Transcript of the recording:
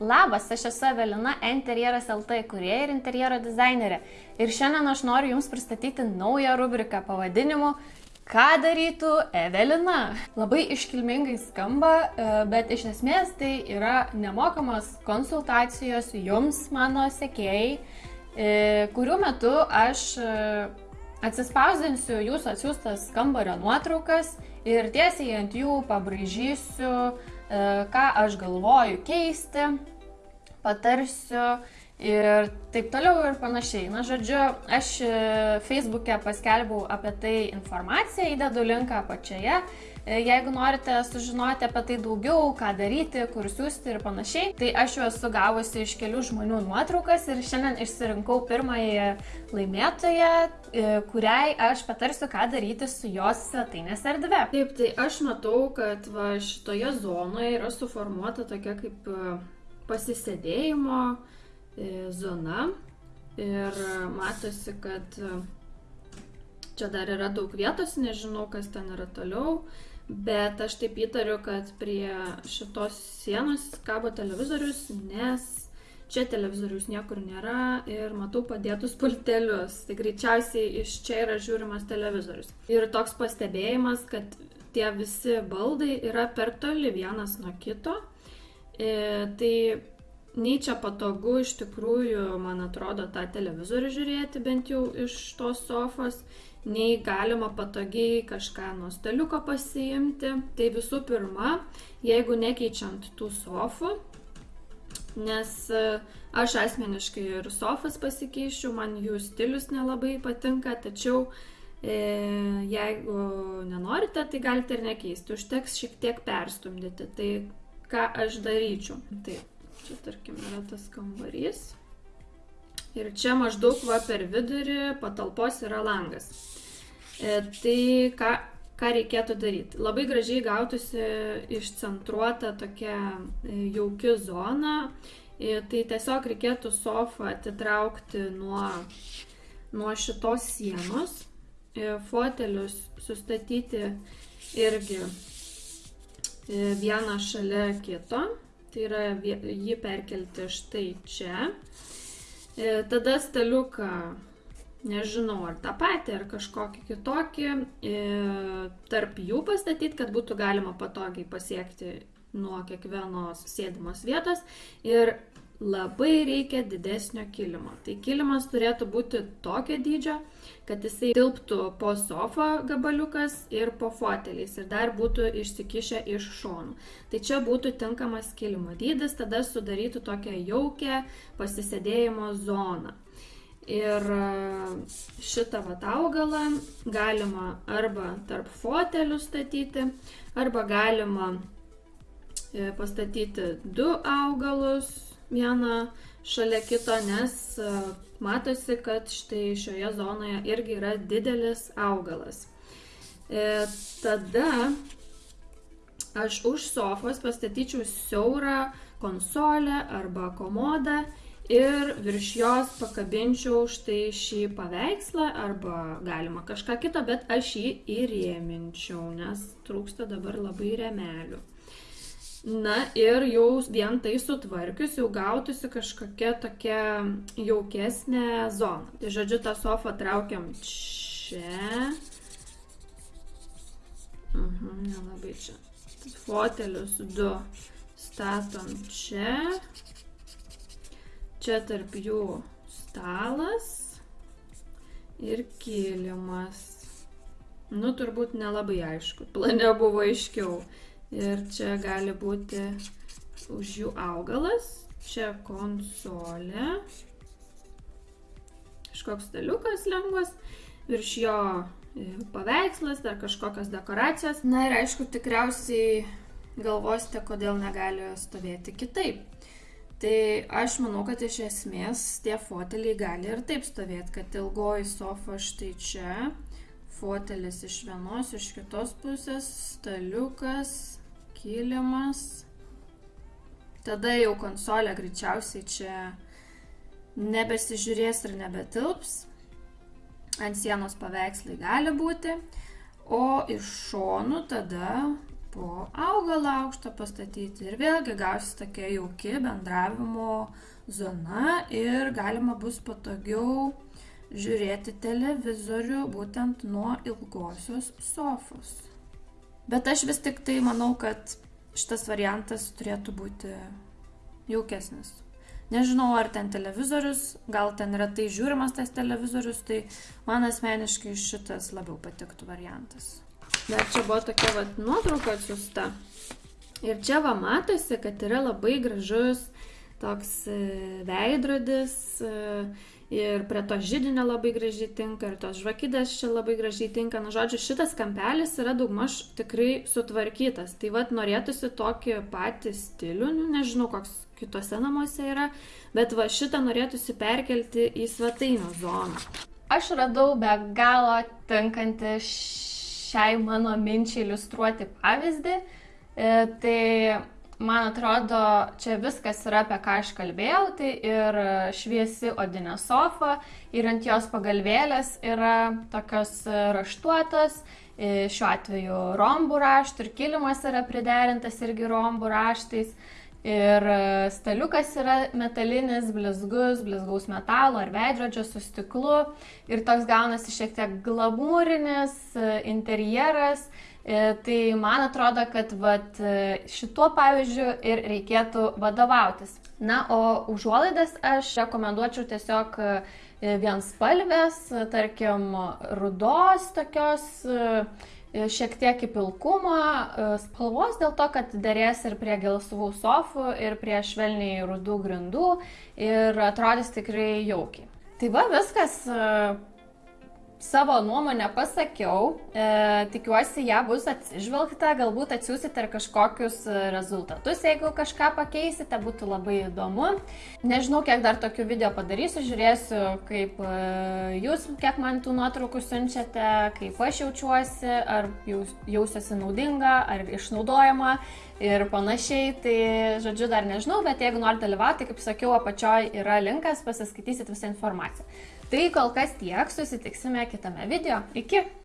Labas, aš esu Evelina, Interjeras LT kurieja ir interjero dizainerė. Ir šiandien aš noriu Jums pristatyti naują rubriką pavadinimu Ką darytų Evelina? Labai iškilmingai skamba, e, bet iš esmės tai yra nemokamos konsultacijos Jums, mano sekėjai, e, kurių metu aš e, atsispausdinsiu Jūsų atsiųstas kambario nuotraukas ir tiesiai ant jų pabraižysiu ką aš galvoju keisti, patarsiu ir taip toliau ir panašiai. Na, žodžiu, aš e, Facebook'e paskelbiau apie tai informaciją, įdedu linką apačioje. E, jeigu norite sužinoti apie tai daugiau, ką daryti, kur siūsti ir panašiai, tai aš jau esu gavusi iš kelių žmonių nuotraukas ir šiandien išsirinkau pirmąjį laimėtoją, kuriai aš patarsiu, ką daryti su jos svetainės erdve. Taip, tai aš matau, kad va, šitoje zonoje yra suformuota tokia kaip e, pasisėdėjimo e, zona ir matosi, kad e, čia dar yra daug vietos, nežinau, kas ten yra toliau. Bet aš taip įtariu, kad prie šitos sienos kabo televizorius, nes Čia televizorius niekur nėra ir matau padėtus pultelius. Tai greičiausiai iš čia yra žiūrimas televizorius. Ir toks pastebėjimas, kad tie visi baldai yra per toli vienas nuo kito. E, tai nei čia patogu iš tikrųjų, man atrodo, tą televizorių žiūrėti bent jau iš tos sofos, nei galima patogiai kažką nuo staliuko pasiimti. Tai visų pirma, jeigu nekeičiant tų sofų, nes e, aš asmeniškai ir sofas pasikeičiu, man jų stilius nelabai patinka, tačiau e, jeigu nenorite, tai galite ir nekeisti, užteks šiek tiek perstumdyti. Tai ką aš daryčiau? Tai čia tarkim yra tas kambarys. Ir čia maždaug va per vidurį patalpos yra langas. E, tai ką, ką reikėtų daryti. Labai gražiai gautųsi išcentruota tokia e, jauki zona. E, tai tiesiog reikėtų sofą atitraukti nuo, nuo šitos sienos. E, fotelius sustatyti irgi vieną šalia kito. Tai yra jį perkelti štai čia. Tada staliuką nežinau, ar tą patį, ar kažkokį kitokį, e, tarp jų pastatyti, kad būtų galima patogiai pasiekti nuo kiekvienos sėdimos vietos ir labai reikia didesnio kilimo. Tai kilimas turėtų būti tokio dydžio, kad jisai tilptų po sofą gabaliukas ir po foteliais ir dar būtų išsikišę iš šonų. Tai čia būtų tinkamas kilimo dydis, tada sudarytų tokią jaukę pasisėdėjimo zoną. Ir e, šitą vat augalą galima arba tarp fotelių statyti, arba galima e, pastatyti du augalus vieną šalia kito, nes e, matosi, kad štai šioje zonoje irgi yra didelis augalas. Tada aš už sofos pastatyčiau siaurą konsolę arba komodą ir virš jos pakabinčiau štai šį paveikslą arba galima kažką kito, bet aš jį įrėminčiau, nes trūksta dabar labai remelių. Na ir jau vien tai sutvarkius, jau gautųsi kažkokia tokia jaukesnė zona. Tai žodžiu, tą sofą traukiam čia. Mhm, nelabai čia. Fotelius du statom čia. Čia tarp jų stalas ir kilimas. Nu, turbūt nelabai aišku. Plane buvo aiškiau. Ir čia gali būti už jų augalas. Čia konsolė. Kažkoks staliukas lengvas. Virš jo e, paveikslas, dar kažkokios dekoracijos. Na ir aišku, tikriausiai galvosite, kodėl negali stovėti kitaip. Tai aš manau, kad iš esmės tie foteliai gali ir taip stovėti, kad ilgoji sofa štai čia, fotelis iš vienos, iš kitos pusės, staliukas, kilimas. Tada jau konsolė greičiausiai čia nebesižiūrės ir nebetilps. Ant sienos paveikslai gali būti. O iš šonų tada po augalą aukštą pastatyti ir vėlgi gausis tokia jauki bendravimo zona ir galima bus patogiau žiūrėti televizorių būtent nuo ilgosios sofos. Bet aš vis tik tai manau, kad šitas variantas turėtų būti jaukesnis. Nežinau, ar ten televizorius, gal ten retai žiūrimas tas televizorius, tai man asmeniškai šitas labiau patiktų variantas. Dar čia buvo tokia vat, nuotrauka atsiusta. Ir čia va matosi, kad yra labai gražus toks e, veidrodis e, ir prie to žydinio labai gražiai tinka ir tos žvakidės čia labai gražiai tinka. Na, žodžiu, šitas kampelis yra daugmaž tikrai sutvarkytas. Tai vad norėtųsi tokį patį stilių, nu, nežinau, koks kitose namuose yra, bet va šitą norėtųsi perkelti į svetainio zoną. Aš radau be galo tinkantį šiai mano minčiai iliustruoti pavyzdį. E, tai man atrodo, čia viskas yra apie ką aš kalbėjau, tai ir šviesi odinė sofa, ir ant jos pagalvėlės yra tokios raštuotos, e, šiuo atveju rombų raštų, ir kilimas yra priderintas irgi rombų raštais. Ir e, staliukas yra metalinis, blizgus, blizgaus metalo ar veidrodžio su stiklu. Ir toks gaunasi šiek tiek glamūrinis e, interjeras. E, tai man atrodo, kad vat, šituo pavyzdžiu ir reikėtų vadovautis. Na, o užuolaidas aš rekomenduočiau tiesiog vienspalvės, tarkim, rudos tokios E, šiek tiek į pilkumą e, spalvos dėl to, kad dėrės ir prie gelsvų sofų, ir prie švelniai rudų grindų ir atrodys tikrai jaukiai. Tai va viskas, e, savo nuomonę pasakiau, e, tikiuosi ją bus atsižvelgta, galbūt atsiūsite ir kažkokius rezultatus, jeigu kažką pakeisite, būtų labai įdomu. Nežinau, kiek dar tokių video padarysiu, žiūrėsiu, kaip e, jūs, kiek man tų nuotraukų siunčiate, kaip aš jaučiuosi, ar jaus, jausiuosi naudinga, ar išnaudojama ir panašiai. Tai, žodžiu, dar nežinau, bet jeigu norite dalyvauti, kaip sakiau, apačioj yra linkas, pasiskaitysit visą informaciją. Tai kol kas tiek, susitiksime kitame video. Iki!